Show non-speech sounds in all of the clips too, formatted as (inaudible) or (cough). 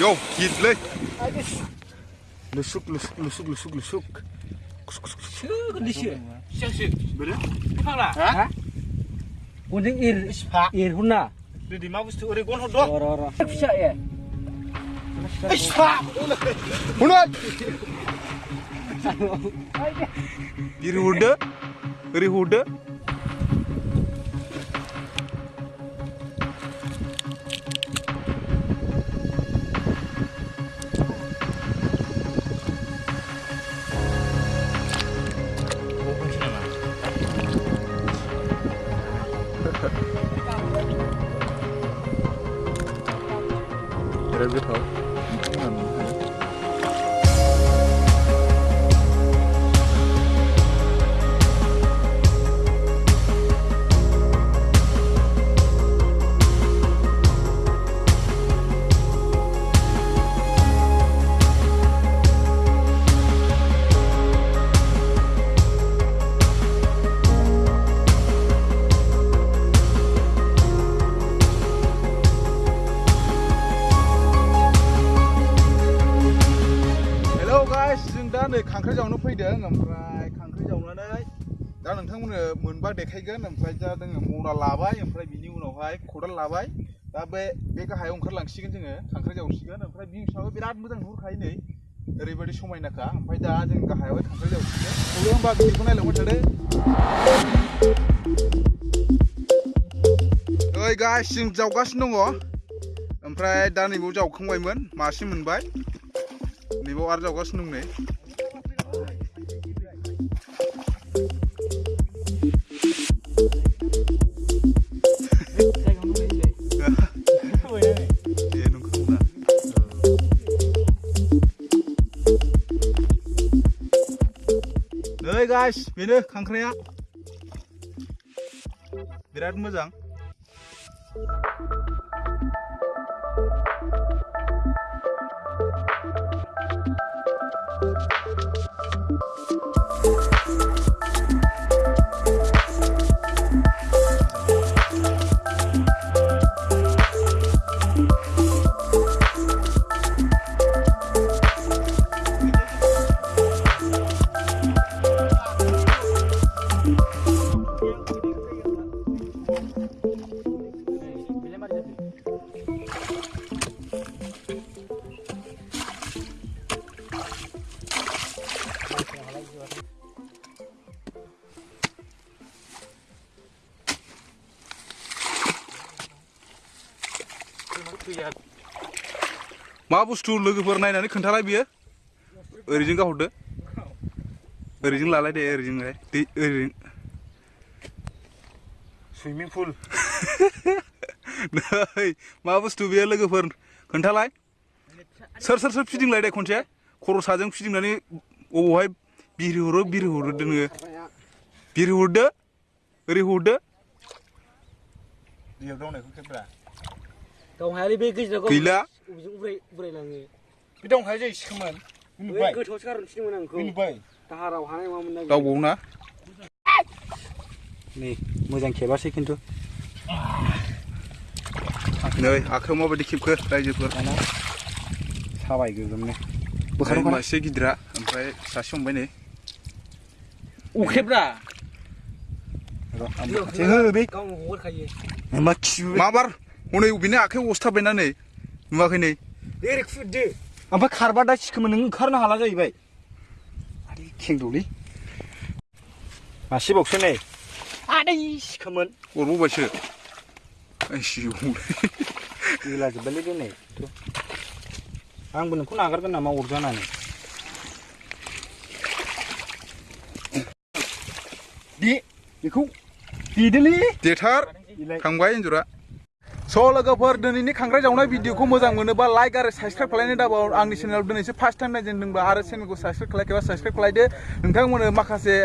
Yo, gidle. Lusuk, lusuk, lusuk, lusuk, lusuk. Lusuk, lusuk. Beri. Apa lah? Hah? Kuning ir, ir huna. Di mana bustu uri gun hodok? Ora, ora. Bisa ya. Ispa. Huna. Ir huda, uri huda. Your her. नै खांख्राइ जावनो फैदों ओमफ्राय खांख्राइ जावनानै दा नोंथांमोननो मोनबा देखायगोन ओमफ्राय दा जोङो मना लाबाय ओमफ्राय बिनि उनावहाय खदाल लाबाय दा बे बे गाहायाव ओंखारलांसिगोन जोङो खांख्राइ जावसिगोन ओमफ्राय भिउसआबो बिराद मोजां नुहुरखायो नै ओरैबायदि समायनाखा ओमफ्राय दा जों गाहायावहाय खांख्राइ जावसिगोन थेवबो होमबा भिडिअखौ नायलांबाय थादो ओइ गाइस जों जावगासिनो दङ ओमफ्राय दा नैबाव जावखांबायमोन मासे मोनबाय नैबाव आरो जावगासिनो दं नै नै गाइस बेनो खांख्राइया बिराद मोजां मा बुस्थु लोगोफोर नायनानै खोन्थालाय बियो। ओरैजों गाहरदो ओरैजों लालाय दे ओरैजोंहाय दै ओरैजों। Swimming pool. (laughs) नै मा बुस्थु बेयो लोगोफोर? खोन्थालाय। सोर सोर सोर फिदिंलाय दे खनसे। खर' साजों फिदिंनानै अबावहाय biri huru biri huru denge biri hurda biri hurda dia dong nih kau berapa dong hari begini jago gila. Ubray ubray langi bi dong hari jadi seman ini baik. kau cakar sini mana kau. İni baik. Taharau hari mau mana kau bung na nih mau jangan kebas sih kintu Nơi, akşam mı böyle kipkır, dayıcı kır. Sabah gözümle. Bu kadar mı? Maçı gidiyor. Amca, saçım beni. अख्रेब्रा बे गावनो हगारखायो मा खिबु माबार हनै बेनि आखायाव अस्थाबबायना नै नुवाखै नै ओरै ओमफ्राय खारबा दा सिखोमोन नों ओंखारनो हाला जाहैबाय आदै खेंदौलै मासेबावसो नै आदै सिखोमोन अरबावबायसो आइसिउ गैलाजोब्बायलै बे नै थ' आंबो नोंखौ नागारगोन नामा अरजानानै दे बेखौ देदोलै देथार थांबाय एन्जरा स' लोगोफोर दिनैनि खांख्राइ जावनाय भिडिअखौ मोजां मोनोबा लाइक आरो साबसक्राइब खालायनो दाबाव आंनि चेनेलाव दिनैसो फार्स्ट टाइम नायजेनदोंबा आरो चेनेलखौ साबसक्राइब खालायखाबा साबसक्राइब खालायदो नोंथांमोननो माखासे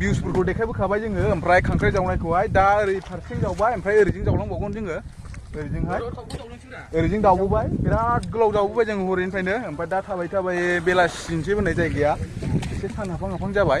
भिउसफोरखौ देखायबोखाबाय जोङो ओमफ्राय खांख्राइ जावनायखौहाय दा ओरै फारसेथिं जावबाय ओमफ्राय ओरैजों जावलांबावगोन जोङो ओरैजोंहाय ओरैजों दावबोबाय बिराद गोलाव दावबोबाय जों हरैनिफ्रायनो ओमफ्राय दा थाबाय थाबाय बेलासिनोसै होननाय जायगाया एसे सान हाफां हाफां जाबाय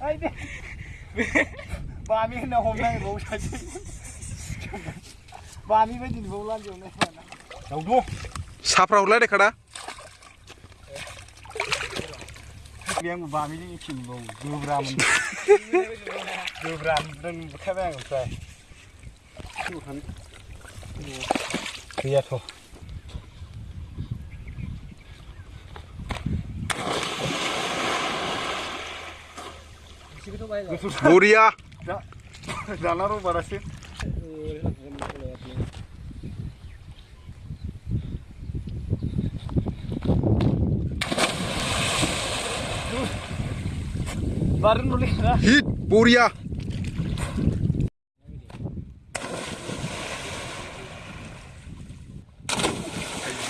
Ay, Bami'nin de homdan boğuşacak. Bami ve din boğulan diyor ne falan. Yavdu. Sapra urlar ne kadar? Ben bu Bami'nin için boğu. Dövramın. Dövramın. Dövramın. Kıyato. बुरिया। जाणार बराचसे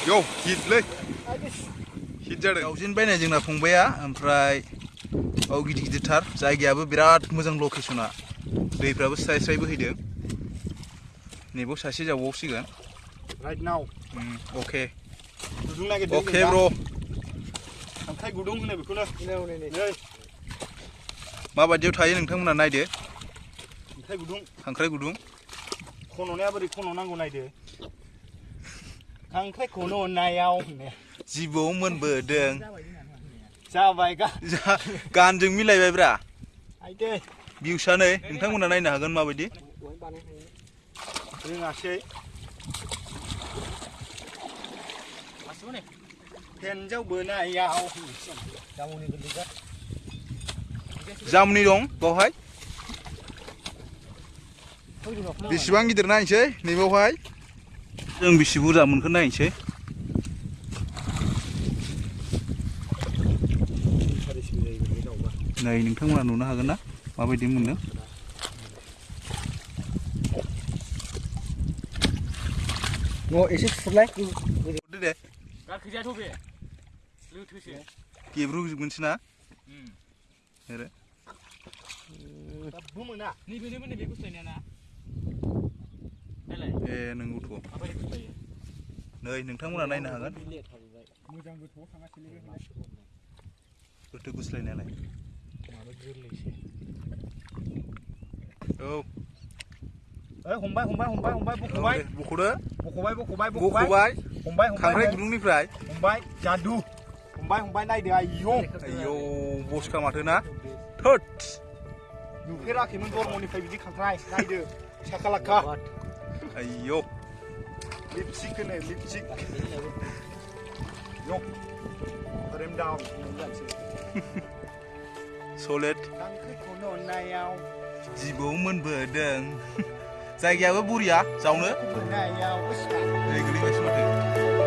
यो हिट लै हिट जादों गावजेनबायनाय जोंना फंबाया ओमफ्राय औ गिदिर गिदिरथार जायगायाबो बिराद मोजां लकेसना दैफ्राबो स्राय स्राय बोहैदों नैबाव सासे जावबावसिगोन राइट नाव उम, अके गुदुं नागिरदों अके ब्र खांख्राइ गुदुं होनो बेखौनो नै माबायदियाव थायो नोंथांमोना नायदो खांख्राइ गुदुं खांख्राइ गुदुं खन'नाया बोरै खन' नांगौ नायदो खांख्राइ खन'नायाव होननाया जिबौ मोनबोदों जाबाय गा जा- गानजों मिलायबायब्रा आइदे भिउसा नै नोंथांमोना नायनो हागोन माबायदि रोङासै हिन्जाव बोनायाव जामुनि दं बावहाय बेसेबां गिदिर नायनोसै नैबावहाय जों बेसे बुरजा मोनखो नायनोसै नै नोंथांमोना नुनो हागोन ना माबायदि मोनदों न' एसे सुरलाय हरदो दे गाखोजायाथ' बे लोथोसो गेब्रुजोबगोनसो ना ओरै दाबो मोना नैबे नैबे नैबे गुस्लायनाया ना नायलाय ए नंगौथ' माबायदि गुस्लायो नै नोंथांमोना नायनो हागोन मोजां गोथौआव थाङासैलै गोथो गुस्लायनायालाय माबा गोरलैसो औ ओइ हमबाय हमबाय हमबाय हमबाय औ बख'बाय दे, बख'दो बख'बाय बख'बाय बख'बाय हमबाय खांख्राइ हमबाय गुदुंनिफ्राय हमबाय जादु हमबाय हमबाय नायदो आयौ आयौ बसखा माथो ना थोद नुफेराखैमोन बर्मनिफ्राय बिदि खांख्राइ नायदो साखालाखा आयौ लिपस्टिक होनो लिपस्टिक यक रेम डाउन जानोसै सलेट खांख्राइ खन'नायाव जिबौ मोनबोदों जायगायाबो बरिया जावनो खन'नायाव दै गोलैबायसो माथो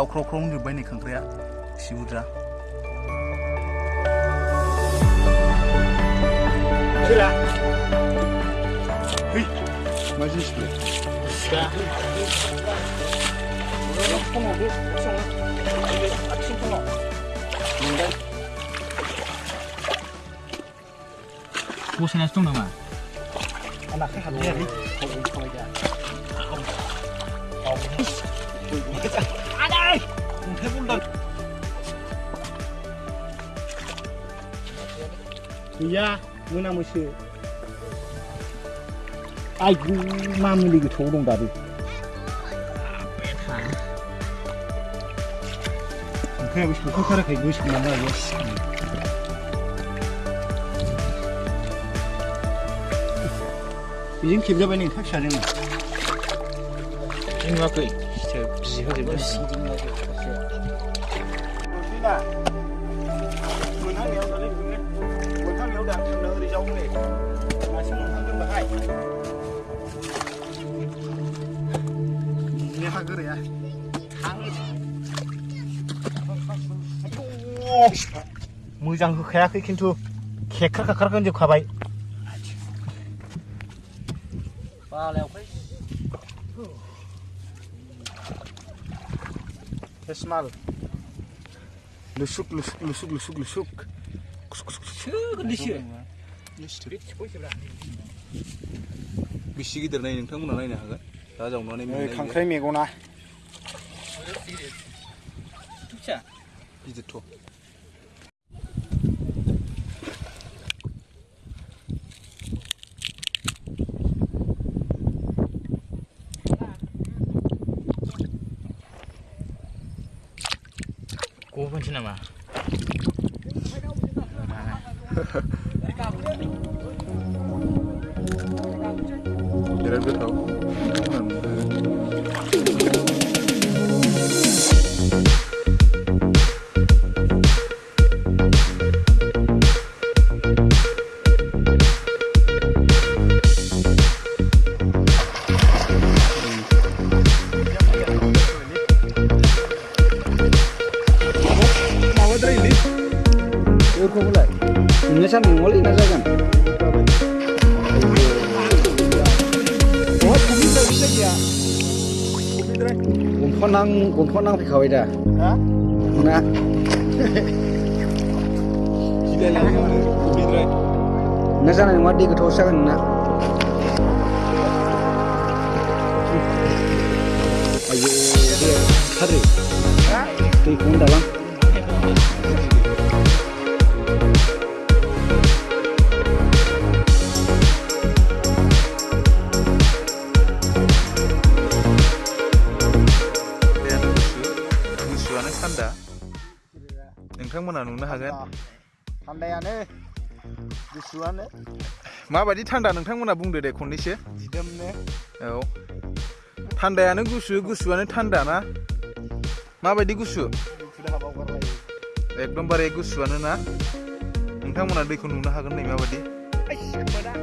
गावख्रावख्राव जोब्बाय नै खांख्राइया सिबुद्रा Mas isso, Bosannya dong nama. Anaknya halu. Iya, nih. Kalau kalau ya. Kalau. 해볼라. 야, 누나 무시. 아이고, 마무리 이거 조롱다리. 그래 보시고 코카라 가 이거 싶나 봐. 이젠 김자반이 탁 샤링. 김 갖고 저 비지 하지 마. ที่น่ะมันทั้งเหนียวตอนนี้คุณเนี่ยมันทั้งเหนียวดังเดินดิจงเลยมาชิมมันทั้งขึ้นมาให้เนี่ยฮักเลยอะทั้งมือจังคือแค่คือคินทูแค่ครักครักกันจะขับไปปลาแล้วไป फेसमाल लुसुक लुसुक लुसुक लुसुक लुसुक बेसे गिदिर नाय नोंथांमोना नायनो हागोन दा जावनानै नै मोननाय खांख्राइ मेगना गिदिरथ' Vai mà Để em biết không? 이렇게 올라요. 인내산은 원래 인내산은. 어, 고민들 시작이야. 고민들. 공포낭, 공포낭 비가와이다. 아? 나. 기대랑 고민들. 인내산은 원래 그 도시락은 나. 아유, 그래. 하드. 아? 그 공다랑. नोंथांमोना नुनो हागोन थान्दायानो गुसुआनो माबायदि थान्दा नोंथांमोना बुंदो दे खननैसो दिदोमनो औ थान्दायानो गुसु गुसुआनो थान्दा ना माबायदि गुसु दुखु दाहा बावगारलायो एकदमबारे गुसुआनो ना नोंथांमोना दैखौ नुनो हागोन नै माबायदि आइस मोना